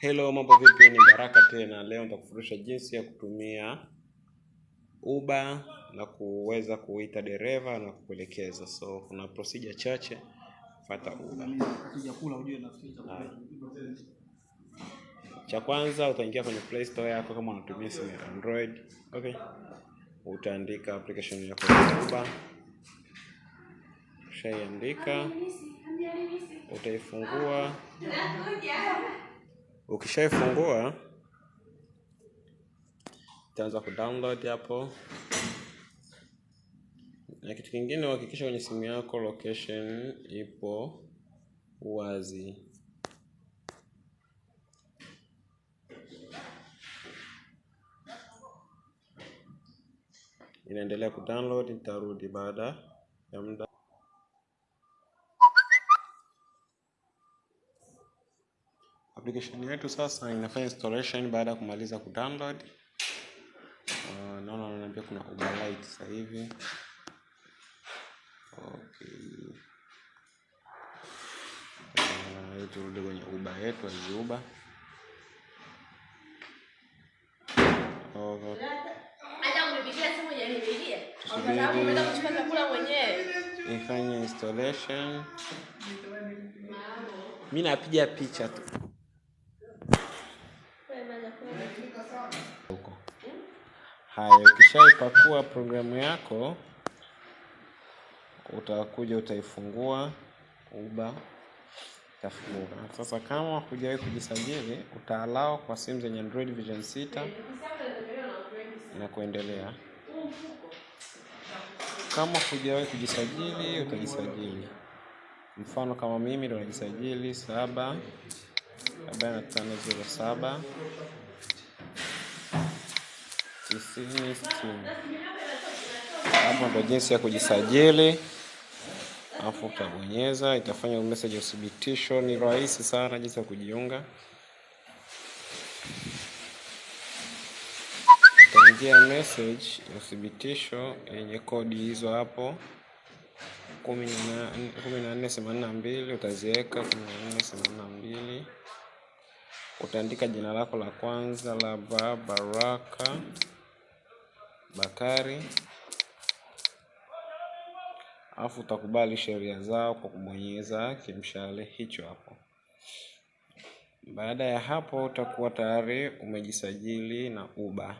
Hello, mambo vipi? Ni Baraka tena. Leo nitakufundisha jinsi ya kutumia Uber na kuweza kuita dereva na kukuelekeza. So kuna procedure chache, fuata Uber. Cha kwanza utaingia kwenye Play Store yako kama unatumia simu ya Android. Okay. Utaandika application yako ya Uber. Ushaiandika, utaifungua. Ukishaifungua itaanza kudownload hapo, na kitu kingine uhakikisha kwenye simu yako location ipo wazi. Inaendelea kudownload, itarudi baada ya muda. Application yetu sasa inafanya installation baada ya kumaliza kudownload. Uh, naona ananiambia kuna overwrite sasa hivi. Okay. Uh, turudi kwenye uba yetu aziuba Okay. Ifanye installation. Mi napiga picha tu Haya, ukishaipakua programu yako utakuja utaifungua Uber itafunguka. Sasa kama hujawahi kujisajili, utaalao kwa simu zenye Android version 6 na kuendelea. Kama hujawahi kujisajili, utajisajili. Mfano kama mimi ndo najisajili saba arobaini na tano zero saba. Hapo ndo jinsi ya kujisajili, alafu utabonyeza, itafanya message ya uthibitisho. Ni rahisi sana jinsi ya kujiunga. Itaingia message ya uthibitisho yenye kodi hizo hapo kumi na nne themanini na mbili utaziweka kumi na nne themanini na mbili utaandika jina lako la kwanza la Baraka Bakari, alafu utakubali sheria zao kwa kubonyeza kimshale hicho hapo. Baada ya hapo, utakuwa tayari umejisajili na Uber.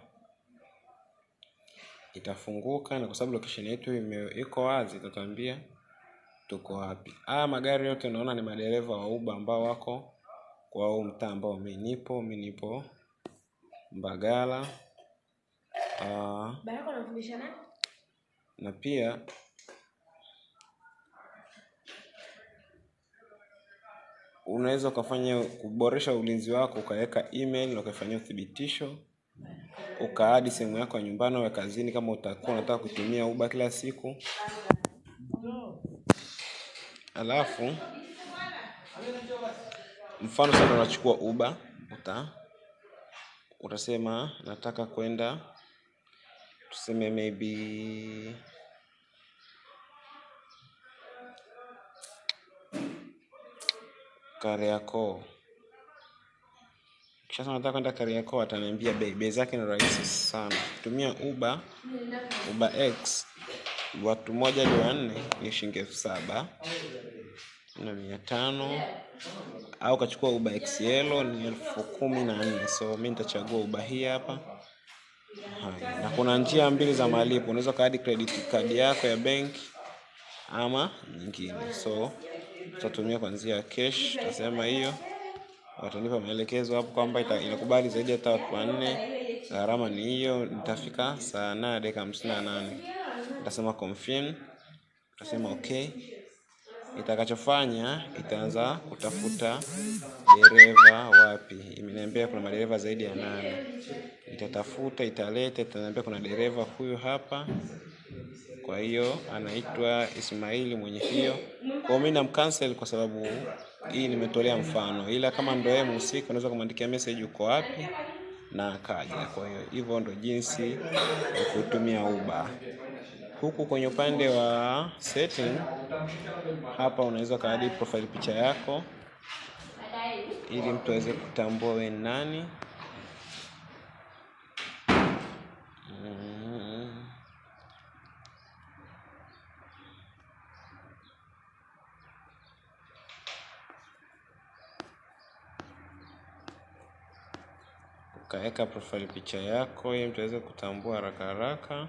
Itafunguka na kwa sababu location yetu iko wazi, itatuambia tuko wapi. Haya magari yote naona ni madereva wa Uber ambao wako kwa huu mtaa ambao mimi nipo. Mimi nipo Mbagala. Uh, na pia unaweza ukafanya kuboresha ulinzi wako, ukaweka email na ukafanyia uthibitisho, ukaadi sehemu yako ya nyumbani au kazini, kama utakuwa unataka kutumia uba kila siku. Alafu mfano sasa unachukua Uber, uta utasema nataka kwenda tuseme maybe Kariakoo. Kisha nataka kwenda Kariakoo, ataniambia bei. Bei zake ni rahisi sana. Tumia Uber, Uber X, watu moja hadi wanne ni shilingi elfu saba na mia tano au kachukua Uber XL ni elfu kumi na nne. So mi nitachagua Uber hii hapa. Na kuna njia mbili za malipo, unaweza kadi credit card yako ya benki ama nyingine. So tutatumia kwa njia ya cash, tutasema hiyo. Watanipa maelekezo hapo kwamba inakubali zaidi ya watu wanne, gharama ni hiyo. Nitafika saa nane dakika hamsini na nane. Nitasema confirm, nitasema okay. Itakachofanya itaanza kutafuta dereva wapi. Imeniambia kuna madereva zaidi ya nane. Itatafuta, italeta, itaniambia kuna dereva huyu hapa. Kwa hiyo anaitwa Ismaili mwenye hiyo. Kwa mimi namcancel kwa sababu hii nimetolea mfano, ila kama ndio yeye mhusika unaweza kumwandikia message uko wapi na akaja. Kwa hiyo hivyo ndo jinsi ya kutumia Uber. Huku kwenye upande wa setting hapa unaweza kaadi profile picha yako ili mtu aweze kutambua wewe ni nani. Ukaweka profile picha yako ili mtu aweze kutambua haraka haraka.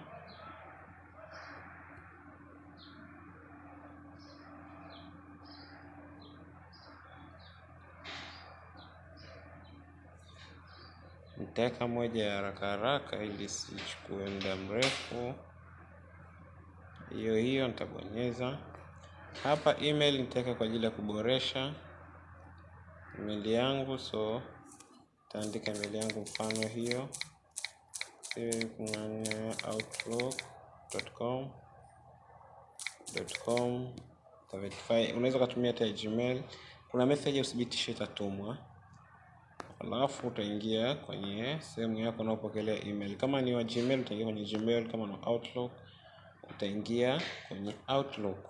Nitaweka moja ya haraka haraka ili sichukue muda mrefu. Hiyo hiyo nitabonyeza hapa. Email nitaweka kwa ajili ya kuboresha email yangu, so nitaandika email yangu mfano hiyo outlook.com com. Unaweza ukatumia hata Gmail. Kuna message ya uthibitisho itatumwa alafu utaingia kwenye sehemu yako unaopokelea email. Kama ni wa Gmail utaingia kwenye Gmail, kama ni Outlook utaingia kwenye Outlook.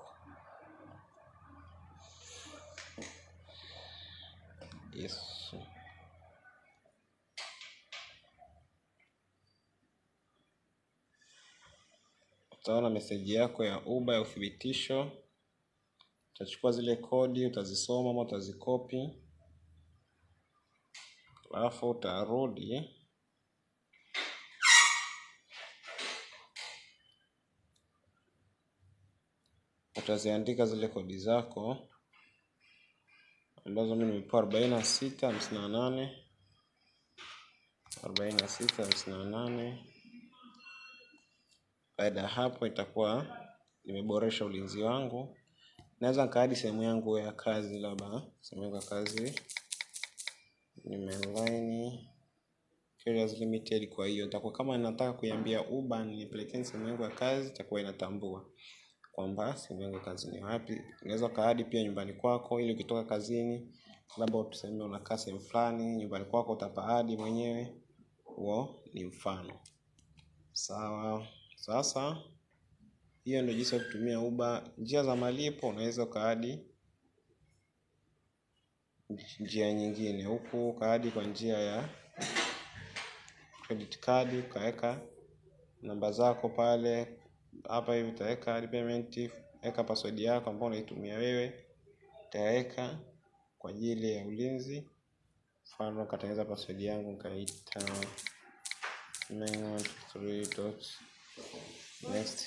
Yes. Utaona meseji yako ya uba ya uthibitisho. Utachukua zile kodi utazisoma ama utazikopi alafu utarudi utaziandika zile kodi zako ambazo mimi nimepewa arobaini na sita hamsini na nane arobaini na sita hamsini na nane. Baada ya hapo itakuwa nimeboresha ulinzi wangu. Naweza nikaadi sehemu yangu ya kazi, labda sehemu yangu ya kazi Nimeline Carriers Limited. Kwa hiyo nitakuwa kama nataka kuiambia Uber nipelekee simu yangu ya kazi, itakuwa inatambua kwamba simu yangu ya kazi ni wapi. Unaweza kaadi pia nyumbani kwako, ili ukitoka kazini, labda tuseme unakaa sehemu fulani, nyumbani kwako utapaadi mwenyewe. Huo ni mfano. Sawa. Sasa hiyo ndio jinsi ya kutumia Uber. Njia za malipo unaweza ukaadi njia nyingine huku ukaadi kwa njia ya credit card, ukaweka namba zako pale. Hapa hivi utaweka payment, weka password yako ambayo unaitumia wewe, utaweka kwa ajili ya ulinzi. Mfano katengeneza password yangu nikaita next,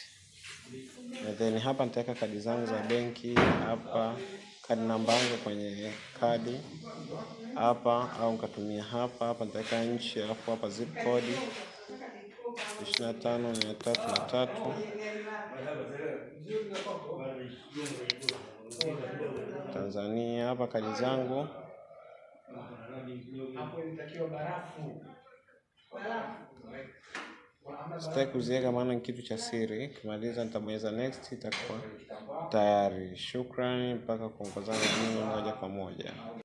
na then hapa nitaweka kadi zangu za benki hapa, kadi namba yangu kwenye kadi hapa, au nikatumia hapa hapa. Nitaweka nchi, alafu hapa zip code ishirini na tano mia tatu na tatu Tanzania. Hapa kadi zangu sitaki kuziega maana ni kitu cha siri. Kimaliza nitabonyeza next, itakuwa tayari. Shukrani mpaka kuongozana mimi moja kwa moja.